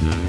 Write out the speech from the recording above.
Mm-hmm.